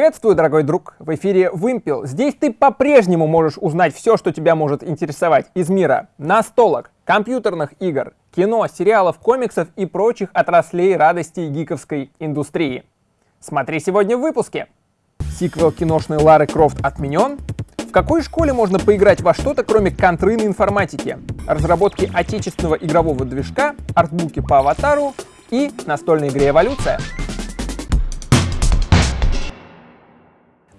Приветствую, дорогой друг! В эфире Вымпел. Здесь ты по-прежнему можешь узнать все, что тебя может интересовать из мира настолок, компьютерных игр, кино, сериалов, комиксов и прочих отраслей радости гиковской индустрии. Смотри сегодня в выпуске. Сиквел киношной Лары Крофт отменен? В какой школе можно поиграть во что-то, кроме контры на информатике? Разработки отечественного игрового движка, артбуки по аватару и настольной игре «Эволюция».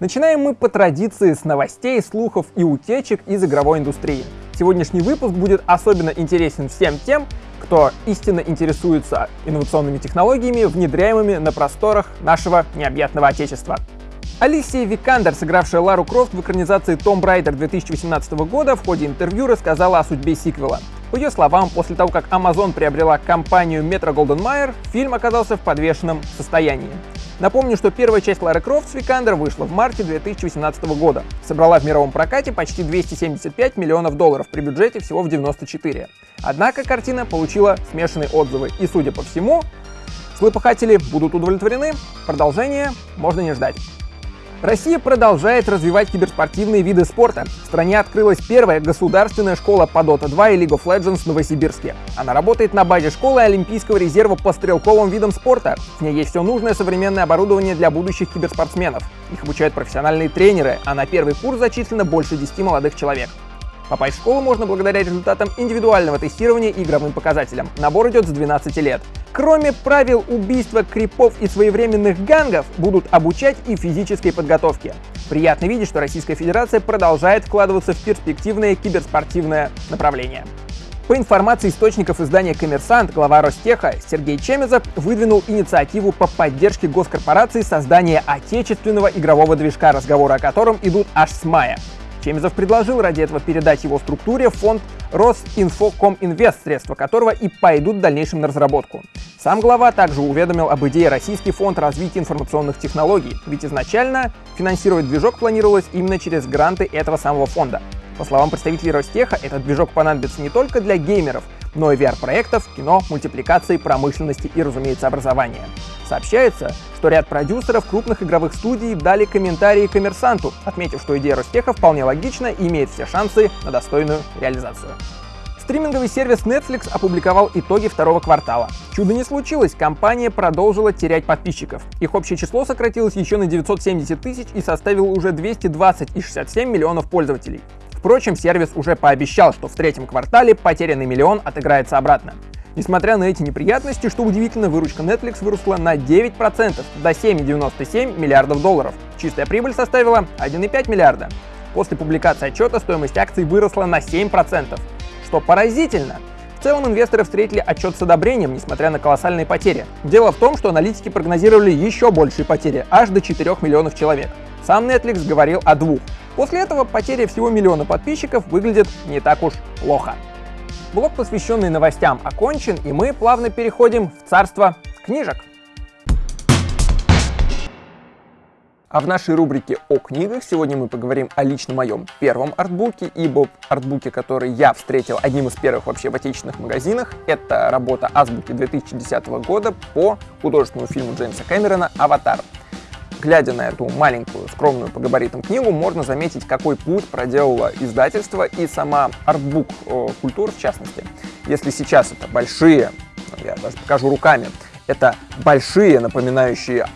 Начинаем мы по традиции с новостей, слухов и утечек из игровой индустрии. Сегодняшний выпуск будет особенно интересен всем тем, кто истинно интересуется инновационными технологиями, внедряемыми на просторах нашего необъятного отечества. Алисия Викандер, сыгравшая Лару Крофт в экранизации Tomb Raider 2018 года, в ходе интервью рассказала о судьбе сиквела. По ее словам, после того, как Amazon приобрела компанию Metro Golden Mayer, фильм оказался в подвешенном состоянии. Напомню, что первая часть Лары Крофт с Викандер вышла в марте 2018 года. Собрала в мировом прокате почти 275 миллионов долларов при бюджете всего в 94. Однако картина получила смешанные отзывы, и, судя по всему, злопыхатели будут удовлетворены, продолжение можно не ждать. Россия продолжает развивать киберспортивные виды спорта. В стране открылась первая государственная школа по Dota 2 и League of Legends в Новосибирске. Она работает на базе школы Олимпийского резерва по стрелковым видам спорта. В ней есть все нужное современное оборудование для будущих киберспортсменов. Их обучают профессиональные тренеры, а на первый курс зачислено больше 10 молодых человек. Попасть в школу можно благодаря результатам индивидуального тестирования и игровым показателям. Набор идет с 12 лет. Кроме правил убийства крипов и своевременных гангов, будут обучать и физической подготовке. Приятно видеть, что Российская Федерация продолжает вкладываться в перспективное киберспортивное направление. По информации источников издания «Коммерсант», глава Ростеха Сергей Чемезов выдвинул инициативу по поддержке госкорпорации создания отечественного игрового движка, разговоры о котором идут аж с мая. Чемизов предложил ради этого передать его структуре фонд Росинфокоминвест, средства которого и пойдут в дальнейшем на разработку. Сам глава также уведомил об идее Российский фонд развития информационных технологий, ведь изначально финансировать движок планировалось именно через гранты этого самого фонда. По словам представителей Ростеха, этот движок понадобится не только для геймеров, но и VR-проектов, кино, мультипликации, промышленности и, разумеется, образования. Сообщается, что ряд продюсеров крупных игровых студий дали комментарии коммерсанту, отметив, что идея Ростеха вполне логична и имеет все шансы на достойную реализацию. Стриминговый сервис Netflix опубликовал итоги второго квартала. Чудо не случилось, компания продолжила терять подписчиков. Их общее число сократилось еще на 970 тысяч и составило уже 220,67 миллионов пользователей. Впрочем, сервис уже пообещал, что в третьем квартале потерянный миллион отыграется обратно. Несмотря на эти неприятности, что удивительно, выручка Netflix выросла на 9% до 7,97 миллиардов долларов. Чистая прибыль составила 1,5 миллиарда. После публикации отчета стоимость акций выросла на 7%, что поразительно. В целом инвесторы встретили отчет с одобрением, несмотря на колоссальные потери. Дело в том, что аналитики прогнозировали еще большие потери, аж до 4 миллионов человек. Сам Netflix говорил о двух. После этого потеря всего миллиона подписчиков выглядит не так уж плохо. Блок, посвященный новостям, окончен, и мы плавно переходим в царство книжек. А в нашей рубрике о книгах сегодня мы поговорим о лично моем первом артбуке, ибо артбуке, который я встретил одним из первых вообще в отечественных магазинах, это работа Азбуки 2010 года по художественному фильму Джеймса Кэмерона «Аватар». Глядя на эту маленькую, скромную по габаритам книгу, можно заметить, какой путь проделало издательство и сама артбук э, культур в частности. Если сейчас это большие, ну, я даже покажу руками, это большие, напоминающие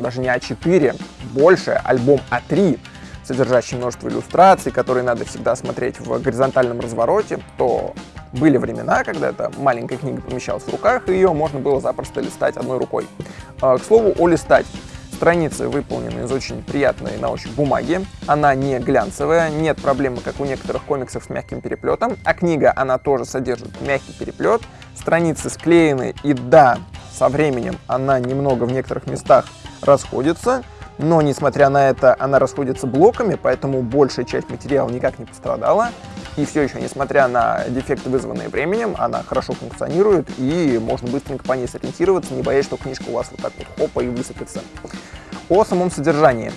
даже не А4, больше, альбом А3, содержащий множество иллюстраций, которые надо всегда смотреть в горизонтальном развороте, то были времена, когда эта маленькая книга помещалась в руках, и ее можно было запросто листать одной рукой. Э, к слову о листать. Страницы выполнены из очень приятной на ощупь бумаги. Она не глянцевая, нет проблемы, как у некоторых комиксов с мягким переплетом. А книга, она тоже содержит мягкий переплет. Страницы склеены, и да, со временем она немного в некоторых местах расходится. Но, несмотря на это, она расходится блоками, поэтому большая часть материала никак не пострадала. И все еще, несмотря на дефекты, вызванные временем, она хорошо функционирует, и можно быстренько по ней сориентироваться, не боясь, что книжка у вас вот так вот хопа и высыпется. О самом содержании.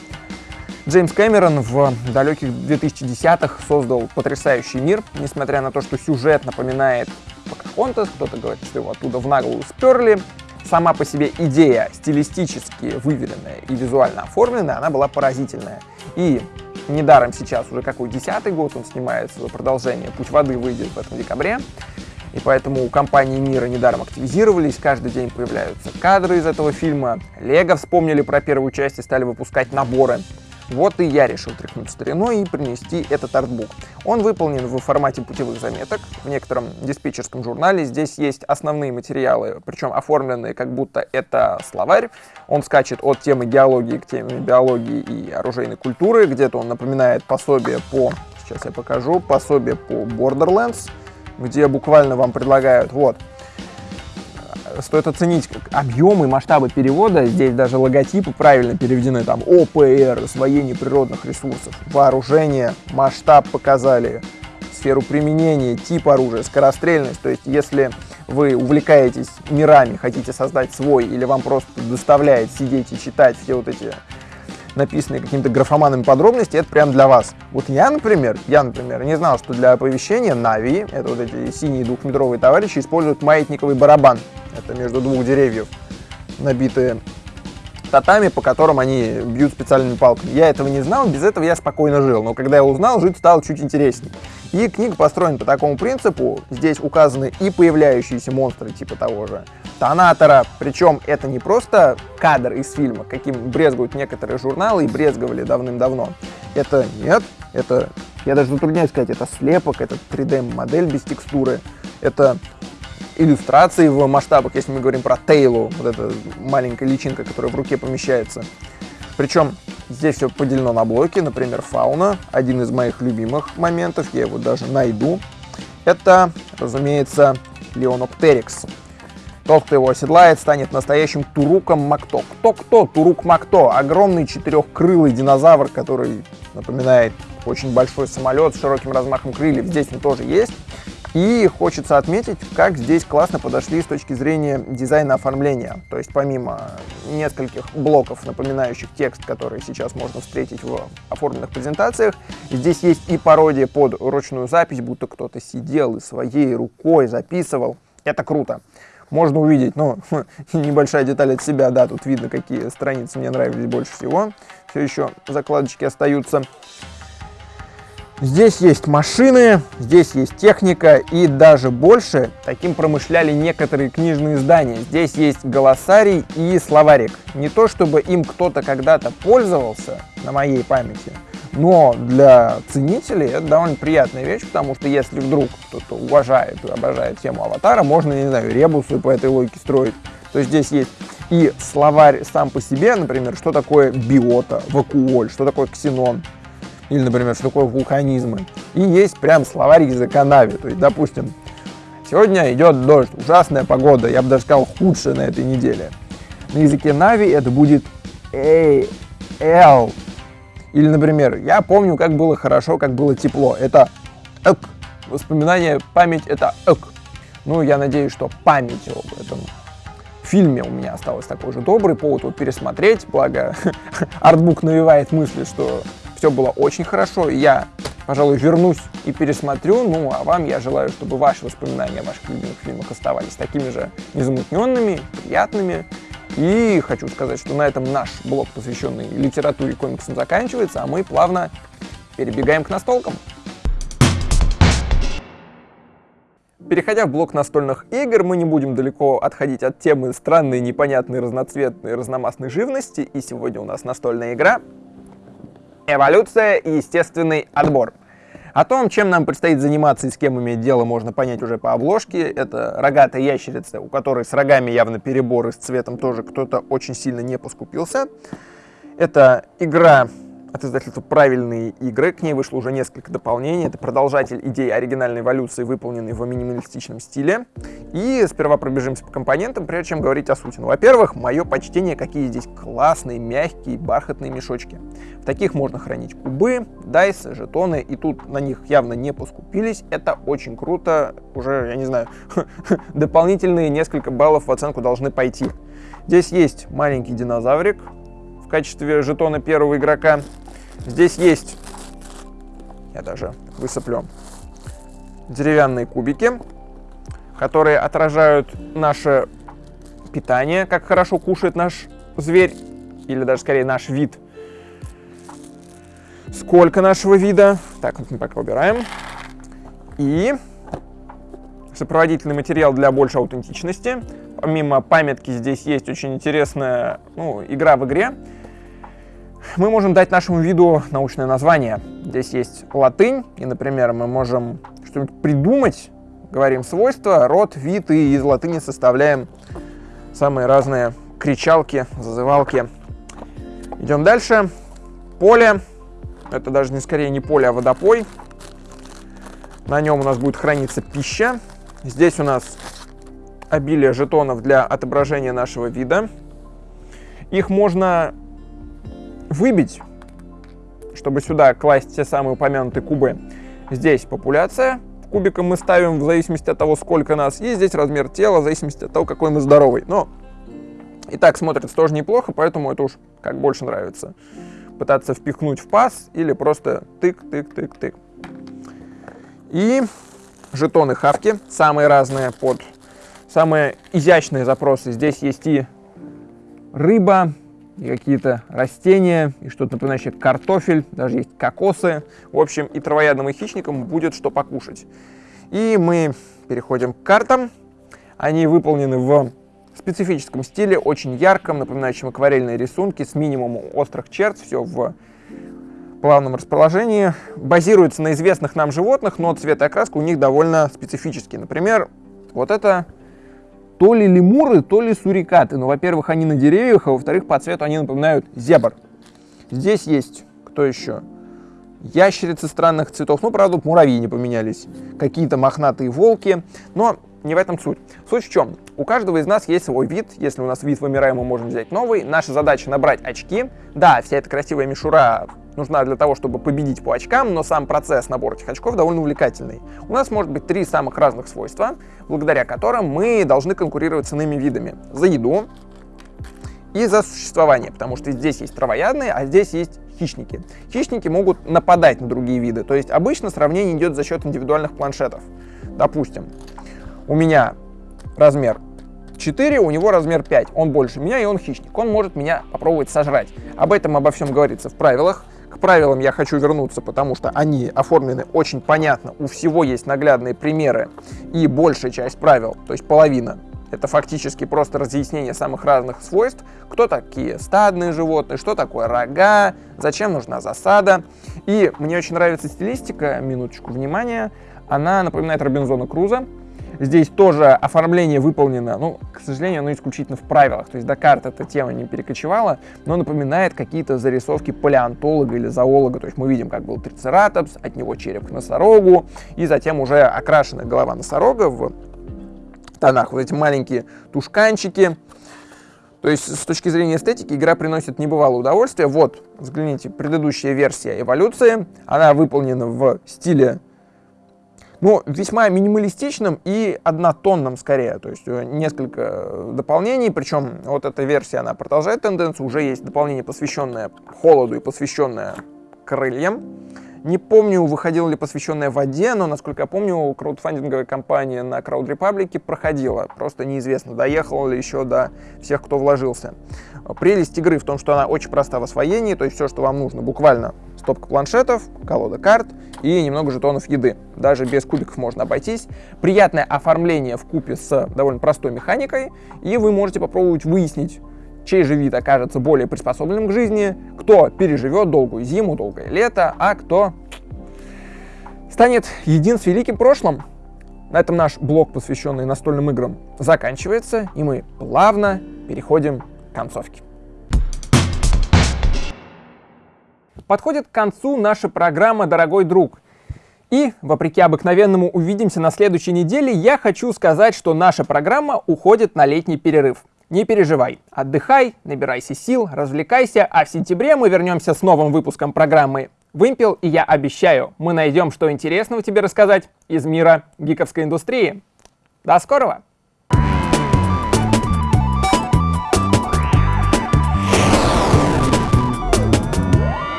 Джеймс Кэмерон в далеких 2010-х создал потрясающий мир, несмотря на то, что сюжет напоминает Покахонтас, кто-то говорит, что его оттуда в наглую сперли. сама по себе идея стилистически выверенная и визуально оформленная, она была поразительная. И недаром сейчас уже какой десятый год он снимает свое продолжение «Путь воды» выйдет в этом декабре. И поэтому у компании Мира недаром активизировались, каждый день появляются кадры из этого фильма. Лего вспомнили про первую часть и стали выпускать наборы. Вот и я решил тряхнуть стариной и принести этот артбук. Он выполнен в формате путевых заметок в некотором диспетчерском журнале. Здесь есть основные материалы, причем оформленные как будто это словарь. Он скачет от темы геологии к теме биологии и оружейной культуры. Где-то он напоминает пособие по, сейчас я покажу, пособие по Borderlands, где буквально вам предлагают, вот, стоит оценить объемы, масштабы перевода. Здесь даже логотипы правильно переведены. Там ОПР, освоение природных ресурсов, вооружение, масштаб показали, сферу применения, тип оружия, скорострельность. То есть если вы увлекаетесь мирами, хотите создать свой, или вам просто доставляет сидеть и читать все вот эти написанные какими-то графоманами подробности, это прям для вас. Вот я, например, я, например, не знал, что для оповещения Нави, это вот эти синие двухметровые товарищи, используют маятниковый барабан. Это между двух деревьев набитые татами, по которым они бьют специальными палками. Я этого не знал, без этого я спокойно жил, но когда я узнал, жить стало чуть интереснее. И книга построена по такому принципу, здесь указаны и появляющиеся монстры типа того же Тонатора, причем это не просто кадр из фильма, каким брезгуют некоторые журналы и брезговали давным-давно. Это нет, это, я даже затрудняюсь сказать, это слепок, это 3D-модель без текстуры, это иллюстрации в масштабах, если мы говорим про Тейлу, вот эта маленькая личинка, которая в руке помещается. Причем здесь все поделено на блоки, например, фауна, один из моих любимых моментов, я его даже найду. Это, разумеется, Леоноптерикс. Тот, кто его оседлает, станет настоящим Туруком Макто. Кто-кто? Турук Макто. Огромный четырехкрылый динозавр, который напоминает очень большой самолет с широким размахом крыльев. Здесь он тоже есть. И хочется отметить, как здесь классно подошли с точки зрения дизайна оформления. То есть помимо нескольких блоков, напоминающих текст, который сейчас можно встретить в оформленных презентациях, здесь есть и пародия под ручную запись, будто кто-то сидел и своей рукой записывал. Это круто. Можно увидеть, ну, небольшая деталь от себя, да, тут видно, какие страницы мне нравились больше всего. Все еще закладочки остаются. Здесь есть машины, здесь есть техника и даже больше таким промышляли некоторые книжные издания. Здесь есть голосарий и словарик. Не то чтобы им кто-то когда-то пользовался на моей памяти, но для ценителей это довольно приятная вещь, потому что если вдруг кто-то уважает и обожает тему аватара, можно, не знаю, ребусы по этой логике строить. То есть здесь есть и словарь сам по себе, например, что такое биота, вакуоль, что такое ксенон, или, например, что такое вулканизмы. И есть прям словарь языка Нави. То есть, допустим, сегодня идет дождь, ужасная погода, я бы даже сказал, худшая на этой неделе. На языке Нави это будет A, L. Или, например, я помню, как было хорошо, как было тепло. Это эк. Воспоминание, память — это эк. Ну, я надеюсь, что память об этом фильме у меня осталось такой же добрый повод вот пересмотреть, благо артбук навевает мысли, что все было очень хорошо. Я, пожалуй, вернусь и пересмотрю. Ну, а вам я желаю, чтобы ваши воспоминания о ваших любимых фильмах оставались такими же незамутненными, приятными. И хочу сказать, что на этом наш блог, посвященный литературе и комиксам, заканчивается, а мы плавно перебегаем к настолкам. Переходя в блок настольных игр, мы не будем далеко отходить от темы странной, непонятной, разноцветной, разномастной живности, и сегодня у нас настольная игра Эволюция и естественный отбор. О том, чем нам предстоит заниматься и с кем иметь дело, можно понять уже по обложке. Это рогатая ящерица, у которой с рогами явно перебор и с цветом тоже кто-то очень сильно не поскупился. Это игра от издательства «Правильные игры». К ней вышло уже несколько дополнений. Это продолжатель идеи оригинальной эволюции, выполненный в минималистичном стиле. И сперва пробежимся по компонентам, прежде чем говорить о сути. Ну, во-первых, мое почтение, какие здесь классные, мягкие, бархатные мешочки. В таких можно хранить кубы, дайсы, жетоны, и тут на них явно не поскупились. Это очень круто. Уже, я не знаю, дополнительные несколько баллов в оценку должны пойти. Здесь есть маленький динозаврик в качестве жетона первого игрока. Здесь есть, я даже высыплю, деревянные кубики, которые отражают наше питания, как хорошо кушает наш зверь, или даже скорее наш вид. Сколько нашего вида. Так, вот мы пока убираем. И сопроводительный материал для большей аутентичности. Помимо памятки здесь есть очень интересная ну, игра в игре. Мы можем дать нашему виду научное название. Здесь есть латынь, и, например, мы можем что-нибудь придумать, говорим свойства, род, вид, и из латыни составляем самые разные кричалки, зазывалки. Идем дальше. Поле. Это даже не скорее не поле, а водопой. На нем у нас будет храниться пища. Здесь у нас обилие жетонов для отображения нашего вида. Их можно выбить, чтобы сюда класть те самые упомянутые кубы. Здесь популяция, кубиком мы ставим в зависимости от того, сколько нас, и здесь размер тела в зависимости от того, какой мы здоровый. Но и так смотрится тоже неплохо, поэтому это уж как больше нравится. Пытаться впихнуть в паз или просто тык-тык-тык-тык. И жетоны хавки, самые разные под самые изящные запросы. Здесь есть и рыба, и какие-то растения, и что-то напоминающее картофель, даже есть кокосы. В общем, и травоядным, и хищникам будет что покушать. И мы переходим к картам. Они выполнены в специфическом стиле, очень ярком, напоминающем акварельные рисунки, с минимумом острых черт, все в плавном расположении. Базируется на известных нам животных, но цвет и окраска у них довольно специфические. Например, вот это то ли лемуры, то ли сурикаты. Ну, во-первых, они на деревьях, а во-вторых, по цвету они напоминают зебр. Здесь есть, кто еще? Ящерицы странных цветов. Ну, правда, муравьи не поменялись. Какие-то мохнатые волки. Но не в этом суть. Суть в чем? У каждого из нас есть свой вид. Если у нас вид вымираем, мы можем взять новый. Наша задача набрать очки. Да, вся эта красивая мишура нужна для того, чтобы победить по очкам, но сам процесс набора этих очков довольно увлекательный. У нас может быть три самых разных свойства, благодаря которым мы должны конкурировать с иными видами. За еду и за существование, потому что здесь есть травоядные, а здесь есть хищники. Хищники могут нападать на другие виды, то есть обычно сравнение идет за счет индивидуальных планшетов. Допустим, у меня размер 4, у него размер 5. Он больше меня, и он хищник. Он может меня попробовать сожрать. Об этом обо всем говорится в правилах. К правилам я хочу вернуться, потому что они оформлены очень понятно, у всего есть наглядные примеры, и большая часть правил, то есть половина, это фактически просто разъяснение самых разных свойств, кто такие стадные животные, что такое рога, зачем нужна засада. И мне очень нравится стилистика, минуточку внимания, она напоминает Робинзона Круза, Здесь тоже оформление выполнено, ну, к сожалению, оно исключительно в правилах. То есть до карт эта тема не перекочевала, но напоминает какие-то зарисовки палеонтолога или зоолога. То есть мы видим, как был трицератопс, от него череп к носорогу, и затем уже окрашенная голова носорога в тонах. Вот эти маленькие тушканчики. То есть с точки зрения эстетики игра приносит небывалое удовольствие. Вот, взгляните, предыдущая версия эволюции. Она выполнена в стиле ну, весьма минималистичным и однотонным скорее, то есть э, несколько дополнений, причем вот эта версия, она продолжает тенденцию, уже есть дополнение, посвященное холоду и посвященное крыльям. Не помню, выходила ли посвященная воде, но, насколько я помню, краудфандинговая компания на Republic проходила. Просто неизвестно, доехала ли еще до всех, кто вложился. Прелесть игры в том, что она очень проста в освоении, то есть все, что вам нужно, буквально стопка планшетов, колода карт и немного жетонов еды. Даже без кубиков можно обойтись. Приятное оформление в купе с довольно простой механикой, и вы можете попробовать выяснить, чей же вид окажется более приспособленным к жизни, кто переживет долгую зиму, долгое лето, а кто станет един с великим прошлым. На этом наш блок, посвященный настольным играм, заканчивается, и мы плавно переходим к концовке. Подходит к концу наша программа «Дорогой друг». И, вопреки обыкновенному увидимся на следующей неделе, я хочу сказать, что наша программа уходит на летний перерыв. Не переживай, отдыхай, набирайся сил, развлекайся, а в сентябре мы вернемся с новым выпуском программы «Вымпел», и я обещаю, мы найдем что интересного тебе рассказать из мира гиковской индустрии. До скорого!